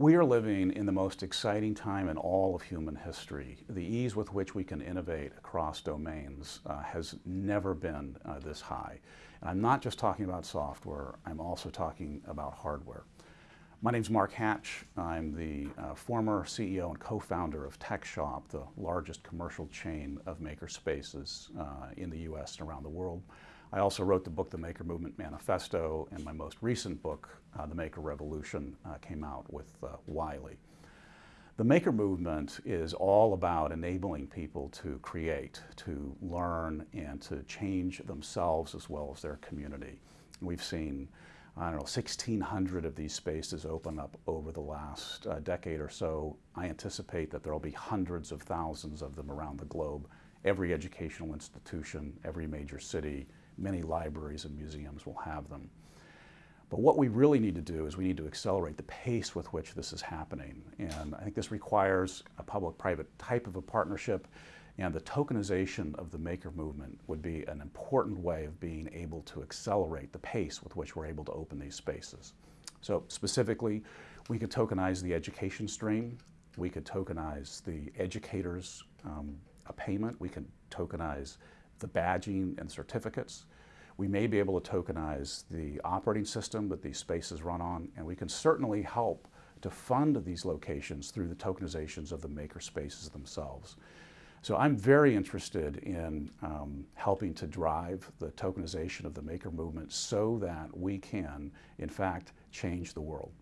We are living in the most exciting time in all of human history. The ease with which we can innovate across domains uh, has never been uh, this high. And I'm not just talking about software, I'm also talking about hardware. My name is Mark Hatch. I'm the uh, former CEO and co-founder of TechShop, the largest commercial chain of maker spaces uh, in the US and around the world. I also wrote the book, The Maker Movement Manifesto, and my most recent book, uh, The Maker Revolution, uh, came out with uh, Wiley. The Maker Movement is all about enabling people to create, to learn, and to change themselves as well as their community. We've seen, I don't know, 1,600 of these spaces open up over the last uh, decade or so. I anticipate that there will be hundreds of thousands of them around the globe. Every educational institution, every major city, many libraries and museums will have them. But what we really need to do is we need to accelerate the pace with which this is happening. And I think this requires a public-private type of a partnership and the tokenization of the maker movement would be an important way of being able to accelerate the pace with which we're able to open these spaces. So specifically, we could tokenize the education stream. We could tokenize the educators' um, a payment. We could tokenize the badging and certificates. We may be able to tokenize the operating system that these spaces run on, and we can certainly help to fund these locations through the tokenizations of the maker spaces themselves. So I'm very interested in um, helping to drive the tokenization of the maker movement so that we can, in fact, change the world.